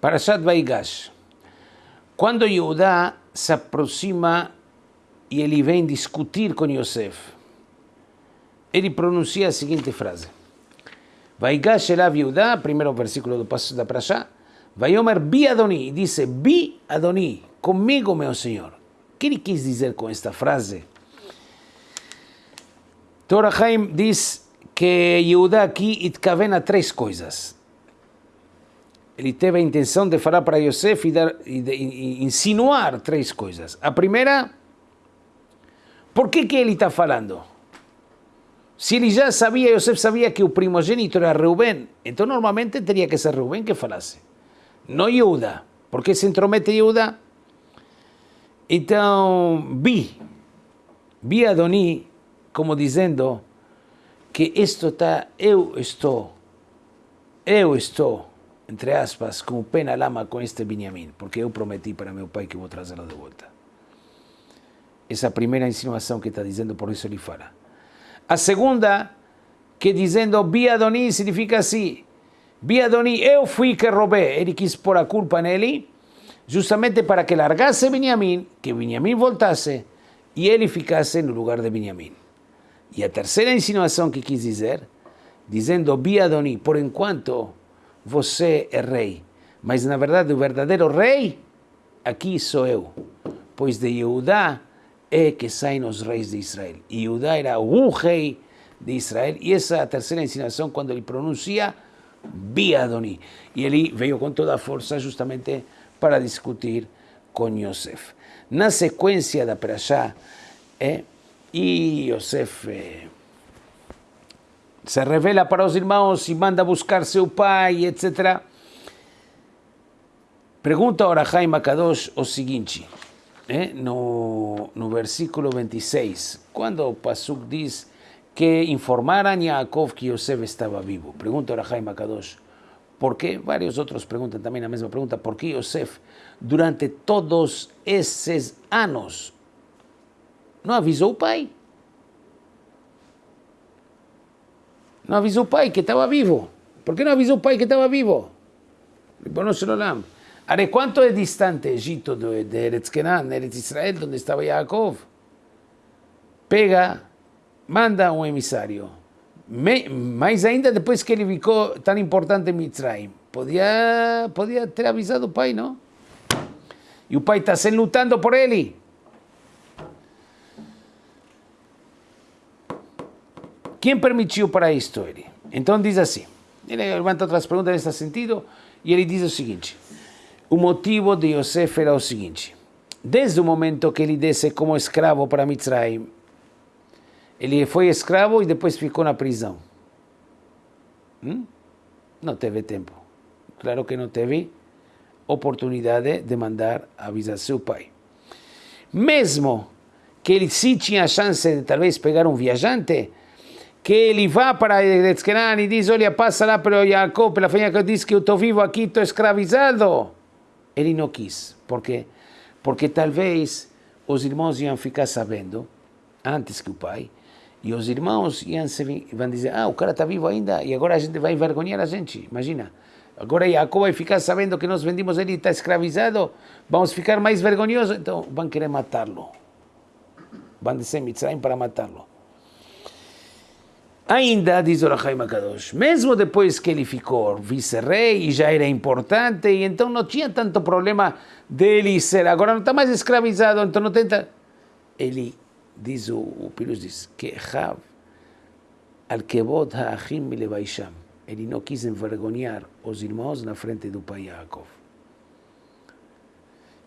Parashat Vaigash. Quando Yehudá se aproxima e ele vem discutir com Yosef, ele pronuncia a seguinte frase. Vaigash elav Yehudá, primeiro versículo do passo da Parashá, Vaiomer bi Adoni, diz bi Adoni, comigo meu Senhor. O que ele quis dizer com esta frase? Torah Haim diz que Yehudá aqui itkaven a três coisas ele teve a intenção de falar para Yosef e, dar, e, de, e insinuar três coisas. A primeira, por que, que ele está falando? Se ele já sabia, Yosef sabia que o primogênito era Reuben, então normalmente teria que ser Reuben que falasse, não Yehuda. Por que se intromete Yehuda? Então, vi, vi Adoni como dizendo que isto está, eu estou, eu estou entre aspas, com o pé na lama com este Benjamim, porque eu prometi para meu pai que vou trazê-lo de volta. Essa primeira insinuação que está dizendo, por isso ele fala. A segunda, que dizendo Biadoni significa assim, Biadoni, eu fui que roubei. Ele quis pôr a culpa nele, justamente para que largasse Benjamim, que Benjamim voltasse e ele ficasse no lugar de Benjamim. E a terceira insinuação que quis dizer, dizendo Biadoni, por enquanto você é rei. Mas na verdade o verdadeiro rei aqui sou eu, pois de Judá é que saem os reis de Israel. E Judá era o rei de Israel. E essa é a terceira ensinação quando ele pronuncia Biadoni. E ele veio com toda a força justamente para discutir com Yosef. Na sequência da Perashá, é, e Yosef é, se revela para os irmãos e manda buscar seu pai, etc. Pergunta ora Jaime Akadosh o seguinte, eh, no, no versículo 26, quando o Pasuk diz que informaram a Yaakov que Yosef estava vivo. Pergunta ora Jaime Akadosh, por que? Vários outros perguntam também a mesma pergunta, por que Yosef, durante todos esses anos, não avisou o pai? Não avisou o pai que estava vivo. Por que não avisou o pai que estava vivo? Ribono Shalom. Are, quanto é distante Egito de, de Eretz Kenan, Eretz Israel, onde estava Yaakov? Pega, manda um emissário. Me, mais ainda depois que ele ficou tão importante em Mitzrayim. Podia, podia ter avisado o pai, não? E o pai está se lutando por ele. Quem permitiu para isto ele? Então diz assim, ele levanta outras perguntas nesse sentido, e ele diz o seguinte, o motivo de Yosef era o seguinte, desde o momento que ele desce como escravo para Mitzrayim, ele foi escravo e depois ficou na prisão. Hum? Não teve tempo. Claro que não teve oportunidade de mandar avisar seu pai. Mesmo que ele sim tinha a chance de talvez pegar um viajante, que ele vá para Eretzkenan e diz, olha, passa lá para Jacob, pela família que diz que eu estou vivo aqui, estou escravizado. Ele não quis. Por quê? Porque talvez os irmãos iam ficar sabendo, antes que o pai, e os irmãos iam se, vão dizer, ah, o cara está vivo ainda, e agora a gente vai envergonhar a gente, imagina. Agora Jacob vai ficar sabendo que nós vendimos ele e está escravizado, vamos ficar mais vergonhosos, então vão querer matá-lo. Vão descer Mitzrayim para matá-lo. Ainda, diz o Rahaim Akadosh, mesmo depois que ele ficou vice-rei e já era importante, e então não tinha tanto problema dele ser, agora não está mais escravizado, então não tenta... Ele, diz o, o diz, que Rav, al kebot ha'achim milevaisham, ele não quis envergonhar os irmãos na frente do pai Yaakov.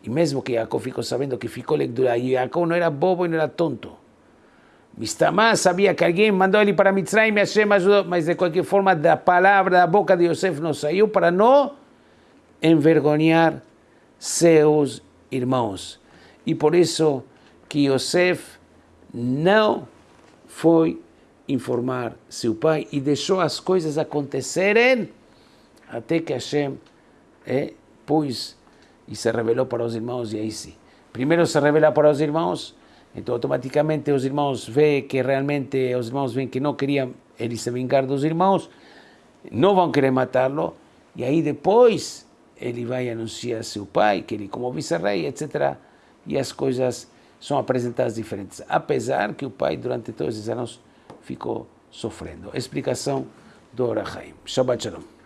E mesmo que Yaakov ficou sabendo que ficou lectura, e Yaakov não era bobo e não era tonto, Mistamá sabia que alguém mandou ele para Mitzrayim e Hashem ajudou, mas de qualquer forma da palavra da boca de Yosef não saiu para não envergonhar seus irmãos. E por isso que Yosef não foi informar seu pai e deixou as coisas acontecerem até que Hashem é, pôs e se revelou para os irmãos e aí sim. Primeiro se revela para os irmãos então, automaticamente os irmãos veem que realmente os irmãos veem que não queriam ele se vingar dos irmãos, não vão querer matá-lo, e aí depois ele vai anunciar seu pai, que ele como vice-rei, etc. E as coisas são apresentadas diferentes, apesar que o pai durante todos esses anos ficou sofrendo. Explicação do Orahaim. Shabbat Shalom.